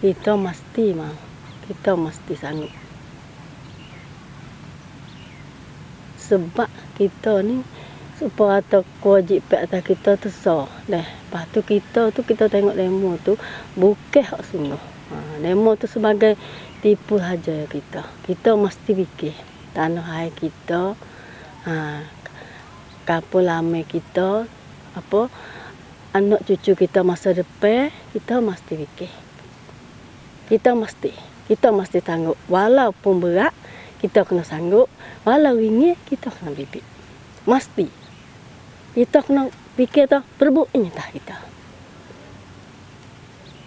kita mesti mau. Kita mesti sanggup. Sebab kita ni supaya atau kewajipan atas kita tu so. Deh, lepas tu kita tu kita tengok demo tu bukan hak sungguh. Ha, demo tu sebagai tipu saja kita. Kita mesti fikir tanah air kita, ha, kapal lama kita, apa anak cucu kita masa depan, kita mesti fikir. Kita mesti, kita mesti tangguh. Walaupun berat, kita kena sanggup. Walau ini, kita kena bibit. Mesti kita kena fikir tu perbuatnya tak kita.